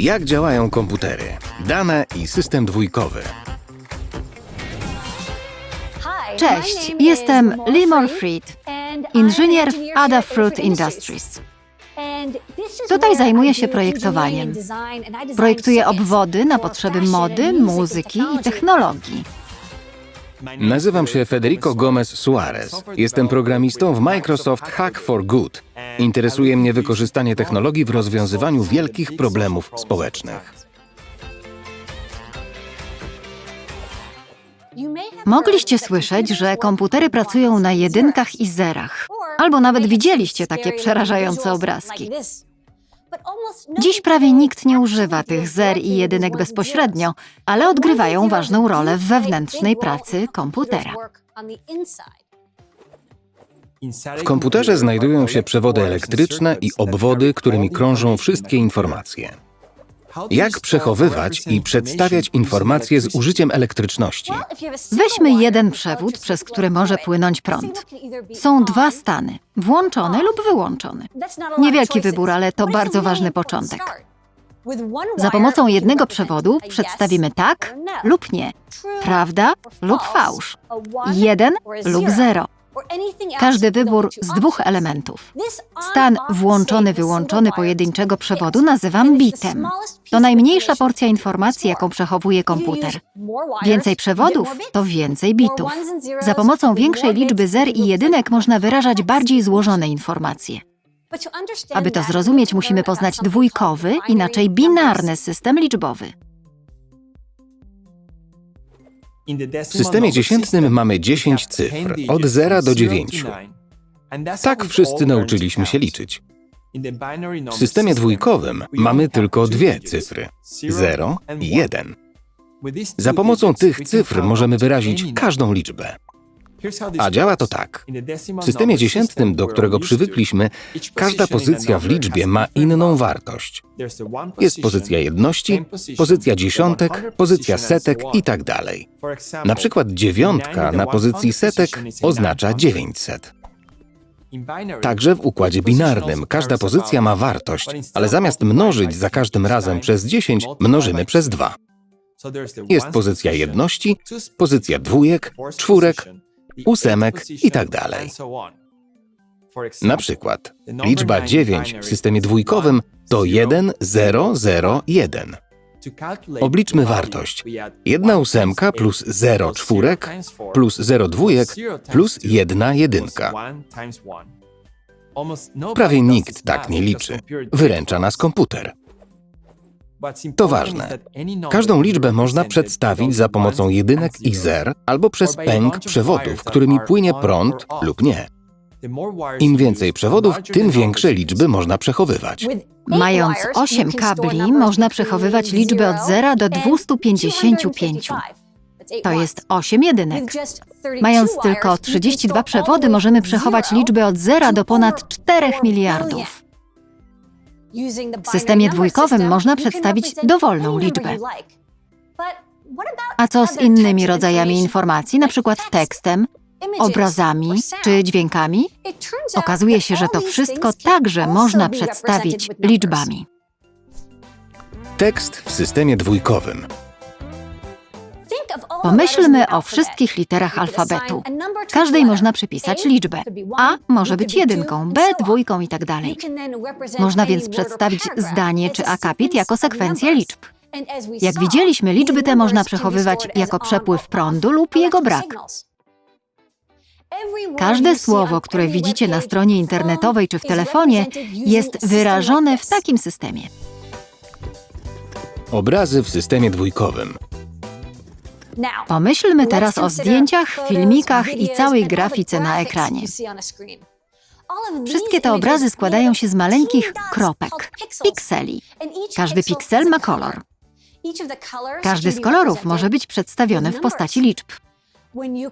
Jak działają komputery, dane i system dwójkowy. Cześć, jestem Limor Fried, inżynier w Adafruit Industries. Tutaj zajmuję się projektowaniem. Projektuję obwody na potrzeby mody, muzyki i technologii. Nazywam się Federico Gomez Suarez. Jestem programistą w Microsoft Hack for Good. Interesuje mnie wykorzystanie technologii w rozwiązywaniu wielkich problemów społecznych. Mogliście słyszeć, że komputery pracują na jedynkach i zerach, albo nawet widzieliście takie przerażające obrazki. Dziś prawie nikt nie używa tych zer i jedynek bezpośrednio, ale odgrywają ważną rolę w wewnętrznej pracy komputera. W komputerze znajdują się przewody elektryczne i obwody, którymi krążą wszystkie informacje. Jak przechowywać i przedstawiać informacje z użyciem elektryczności? Weźmy jeden przewód, przez który może płynąć prąd. Są dwa stany, włączony lub wyłączony. Niewielki wybór, ale to bardzo ważny początek. Za pomocą jednego przewodu przedstawimy tak lub nie, prawda lub fałsz, jeden lub zero. Każdy wybór z dwóch elementów. Stan włączony-wyłączony pojedynczego przewodu nazywam bitem. To najmniejsza porcja informacji, jaką przechowuje komputer. Więcej przewodów to więcej bitów. Za pomocą większej liczby zer i jedynek można wyrażać bardziej złożone informacje. Aby to zrozumieć, musimy poznać dwójkowy, inaczej binarny system liczbowy. W systemie dziesiętnym mamy 10 cyfr, od 0 do 9. Tak wszyscy nauczyliśmy się liczyć. W systemie dwójkowym mamy tylko dwie cyfry 0 i 1. Za pomocą tych cyfr możemy wyrazić każdą liczbę. A działa to tak. W systemie dziesiętnym, do którego przywykliśmy, każda pozycja w liczbie ma inną wartość. Jest pozycja jedności, pozycja dziesiątek, pozycja setek i tak dalej. Na przykład dziewiątka na pozycji setek oznacza 900. Także w układzie binarnym każda pozycja ma wartość, ale zamiast mnożyć za każdym razem przez 10, mnożymy przez 2. Jest pozycja jedności, pozycja dwójek, czwórek, ósemek i tak dalej. Na przykład liczba 9 w systemie dwójkowym to 1, 0, 0, 1. Obliczmy wartość. 1 ósemka plus 0 czwórek plus 0 dwójek plus 1 jedynka. Prawie nikt tak nie liczy. Wyręcza nas komputer. To ważne. Każdą liczbę można przedstawić za pomocą jedynek i zer albo przez pęk przewodów, którymi płynie prąd lub nie. Im więcej przewodów, tym większe liczby można przechowywać. Mając 8 kabli, można przechowywać liczby od 0 do 255. To jest 8 jedynek. Mając tylko 32 przewody, możemy przechować liczby od 0 do ponad 4 miliardów. W systemie dwójkowym można przedstawić dowolną liczbę. A co z innymi rodzajami informacji, na przykład tekstem, obrazami czy dźwiękami? Okazuje się, że to wszystko także można przedstawić liczbami. Tekst w systemie dwójkowym. Pomyślmy o wszystkich literach alfabetu. Każdej można przypisać liczbę. A może być jedynką, B dwójką i tak dalej. Można więc przedstawić zdanie czy akapit jako sekwencję liczb. Jak widzieliśmy, liczby te można przechowywać jako przepływ prądu lub jego brak. Każde słowo, które widzicie na stronie internetowej czy w telefonie, jest wyrażone w takim systemie. Obrazy w systemie dwójkowym. Pomyślmy teraz o zdjęciach, filmikach i całej grafice na ekranie. Wszystkie te obrazy składają się z maleńkich kropek, pikseli. Każdy piksel ma kolor. Każdy z kolorów może być przedstawiony w postaci liczb.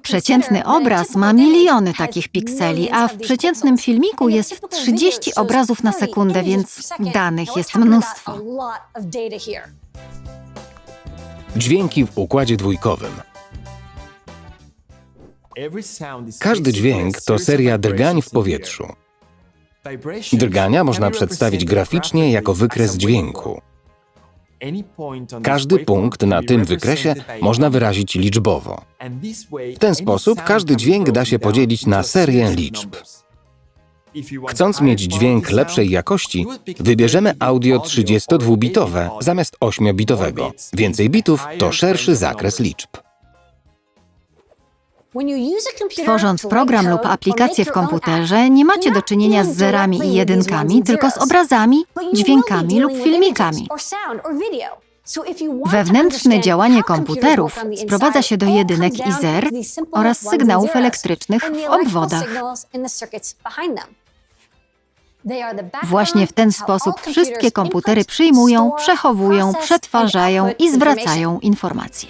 Przeciętny obraz ma miliony takich pikseli, a w przeciętnym filmiku jest 30 obrazów na sekundę, więc danych jest mnóstwo. Dźwięki w układzie dwójkowym. Każdy dźwięk to seria drgań w powietrzu. Drgania można przedstawić graficznie jako wykres dźwięku. Każdy punkt na tym wykresie można wyrazić liczbowo. W ten sposób każdy dźwięk da się podzielić na serię liczb. Chcąc mieć dźwięk lepszej jakości, wybierzemy audio 32-bitowe zamiast 8-bitowego. Więcej bitów to szerszy zakres liczb. Tworząc program lub aplikację w komputerze, nie macie do czynienia z zerami i jedynkami, tylko z obrazami, dźwiękami lub filmikami. Wewnętrzne działanie komputerów sprowadza się do jedynek i zer oraz sygnałów elektrycznych w obwodach. Właśnie w ten sposób wszystkie komputery przyjmują, przechowują, przetwarzają i zwracają informacje.